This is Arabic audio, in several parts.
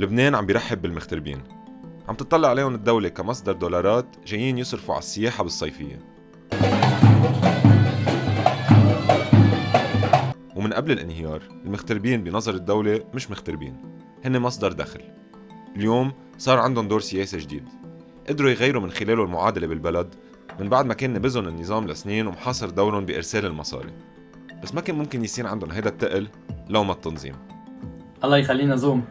لبنان عم بيرحب بالمغتربين. عم تطلع عليهم الدولة كمصدر دولارات جايين يصرفوا على السياحة بالصيفية. ومن قبل الانهيار المغتربين بنظر الدولة مش مغتربين هن مصدر دخل. اليوم صار عندهم دور سياسي جديد. قدروا يغيروا من خلاله المعادلة بالبلد من بعد ما كان نبذهم النظام لسنين ومحاصر دورهم بإرسال المصاري. بس ما كان ممكن يصير عندهم هيدا التقل لو ما التنظيم. الله يخلينا Zoom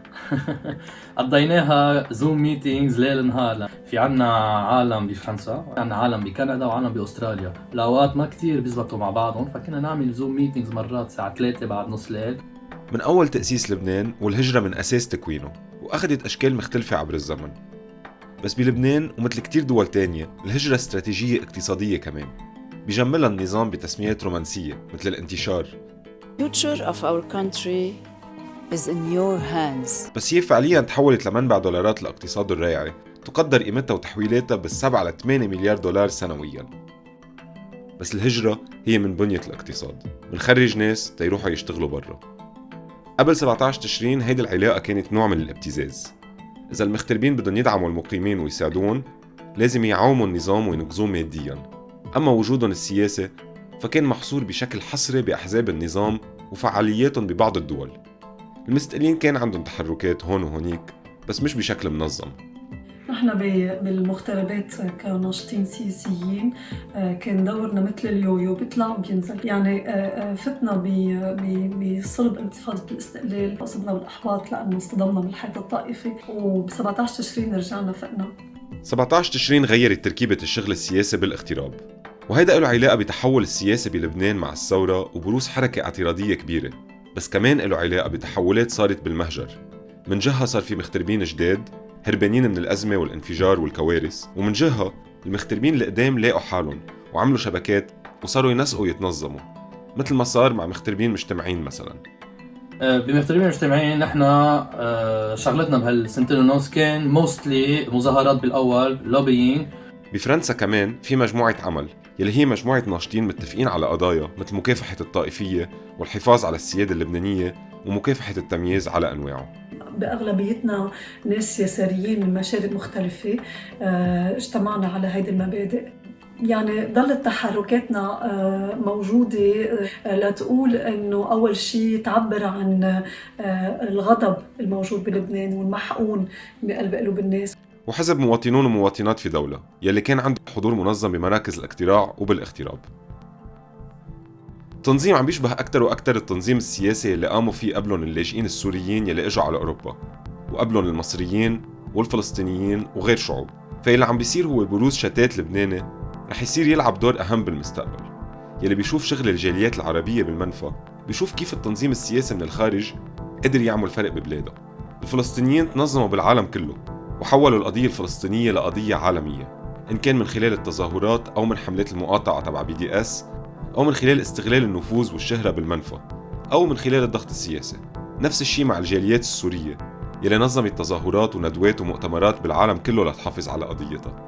قضيناها Zoom meetings ليل نهار. في عنا عالم بفرنسا عنا عالم بكندا وعالم بأستراليا. الأوقات ما كتير بيزبطوا مع بعضهم فكنا نعمل Zoom meetings مرات الساعة 3 بعد نص ليل. من أول تأسيس لبنان والهجرة من أساس تكوينه وأخذت أشكال مختلفة عبر الزمن. بس بلبنان ومثل كتير دول تانية الهجرة استراتيجية اقتصادية كمان. بيجملها النظام بتسميات رومانسية مثل الانتشار. Future of our country is in your hands. بس هي فعليا تحولت لمنبع دولارات الاقتصاد الرايعة تقدر قيمتها وتحويلاتها بالسبعة ل 8 مليار دولار سنويا. بس الهجرة هي من بنية الاقتصاد. بنخرج ناس تيروحوا يشتغلوا برا. قبل 17 تشرين هيدي العلاقة كانت نوع من الابتزاز. إذا المغتربين بدهم يدعموا المقيمين ويساعدون لازم يعاوموا النظام وينقذوه ماديا. أما وجودهم السياسي فكان محصور بشكل حصري بأحزاب النظام وفعالياتهم ببعض الدول. المستقلين كان عندهم تحركات هون وهونيك بس مش بشكل منظم. نحن بالمغتربات كناشطين سياسيين آه، كان دورنا مثل اليويو بيطلع وبينزل. يعني آه، آه، فتنا بصلب انتفاضة الاستقلال أصبنا بالإحباط لأنه اصطدمنا بالحيط الطائفي وب 17 تشرين رجعنا فقنا 17 تشرين غيرت تركيبة الشغل السياسي بالاغتراب وهيدا له علاقة بتحول السياسي بلبنان مع الثورة وبروز حركة اعتراضية كبيرة. بس كمان له علاقة بتحولات صارت بالمهجر. من جهة صار في مغتربين جداد هربانين من الأزمة والانفجار والكوارث ومن جهة المغتربين القدام لاقوا حالهم وعملوا شبكات وصاروا ينسقوا يتنظموا مثل ما صار مع مغتربين مجتمعين مثلا. آه، بمغتربين المجتمعين نحن آه، شغلتنا بهالسنتين ونص كان موستلي مظاهرات بالأول لوبيين بفرنسا كمان في مجموعة عمل يلي هي مجموعة ناشطين متفقين على قضايا مثل مكافحة الطائفية والحفاظ على السيادة اللبنانية ومكافحة التمييز على أنواعه. بأغلبيتنا ناس يساريين من مشارب مختلفة آه، اجتمعنا على هيدي المبادئ. يعني ضلت تحركاتنا آه، موجودة آه، لتقول إنه أول شيء تعبر عن الغضب الموجود بلبنان والمحقون بقلب قلوب الناس. وحزب مواطنون ومواطنات في دولة يلي كان عنده حضور منظم بمراكز الاقتراع وبالاغتراب. تنظيم عم بيشبه أكتر وأكتر التنظيم السياسي اللي قاموا فيه قبلهم اللاجئين السوريين يلي إجوا على أوروبا وقبلهم المصريين والفلسطينيين وغير شعوب. فاللي عم بيصير هو بروز شتات لبناني رح يصير يلعب دور أهم بالمستقبل يلي بيشوف شغل الجاليات العربية بالمنفى بيشوف كيف التنظيم السياسي من الخارج قدر يعمل فرق ببلاده. الفلسطينيين تنظموا بالعالم كله وحولوا القضية الفلسطينية لقضية عالمية إن كان من خلال التظاهرات أو من حملات المقاطعة تبع بي دي اس أو من خلال استغلال النفوذ والشهرة بالمنفى أو من خلال الضغط السياسي. نفس الشيء مع الجاليات السورية يلي نظمت تظاهرات وندوات ومؤتمرات بالعالم كله لتحافظ على قضيتها.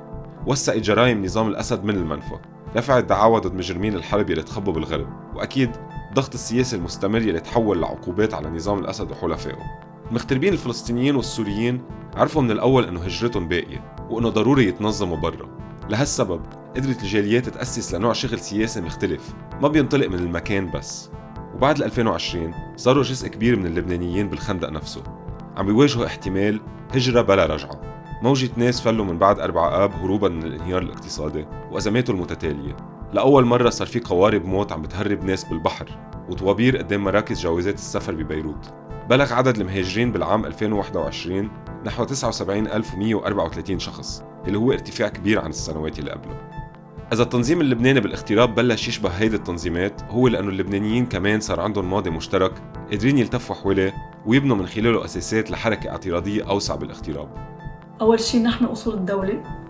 وسعت جرائم نظام الأسد من المنفى رفعت دعاوى ضد مجرمين الحرب يلي تخبوا بالغرب. وأكيد الضغط السياسي المستمر يلي تحول لعقوبات على نظام الأسد وحلفائه. المغتربين الفلسطينيين والسوريين عرفوا من الأول إنه هجرتهم باقية وإنه ضروري يتنظموا برا. لهالسبب قدرت الجاليات تأسس لنوع شغل سياسي مختلف ما بينطلق من المكان بس. وبعد ال 2020 صاروا جزء كبير من اللبنانيين بالخندق نفسه. عم بيواجهوا احتمال هجرة بلا رجعة. موجة ناس فلوا من بعد 4 آب هروبا من الانهيار الاقتصادي وأزماته المتتالية. لأول مرة صار في قوارب موت عم بتهرب ناس بالبحر وطوابير قدام مراكز جوازات السفر ببيروت. بلغ عدد المهاجرين بالعام 2021 نحو 79134 شخص اللي هو ارتفاع كبير عن السنوات اللي قبله. إذا التنظيم اللبناني بالاغتراب بلش يشبه هيدي التنظيمات هو لأنه اللبنانيين كمان صار عندهم ماضي مشترك قادرين يلتفوا حواليه ويبنوا من خلاله أساسات لحركة اعتراضية أوسع بالاغتراب أول شيء نحمي أصول الدولة.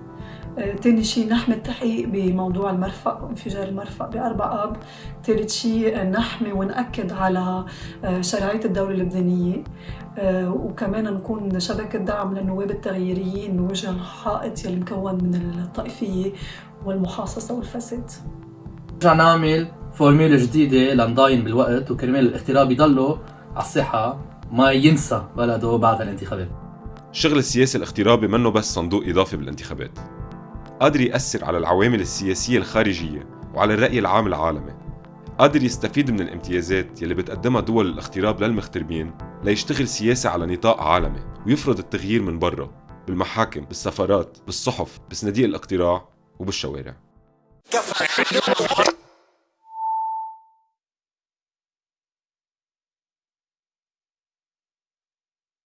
تاني شيء نحمي التحقيق بموضوع المرفأ وانفجار المرفأ بأربع آب. ثالث شيء آه، نحمي ونأكد على آه، شرعية الدولة اللبنانية. آه، وكمان نكون شبكة دعم للنواب التغييريين بوجه الحائط يلي مكون من الطائفية والمحاصصة والفساد. رجع نعمل فورميلا جديدة لنضاين بالوقت وكرمال الاغتراب يضله على الساحة ما ينسى بلده بعد الانتخابات. الشغل السياسي الاغترابي منه بس صندوق إضافي بالانتخابات. قادر يأثر على العوامل السياسية الخارجية وعلى الرأي العام العالمي. قادر يستفيد من الامتيازات يلي بتقدمها دول الاغتراب للمغتربين ليشتغل سياسة على نطاق عالمي ويفرض التغيير من برا بالمحاكم بالسفارات بالصحف بصناديق الاقتراع وبالشوارع.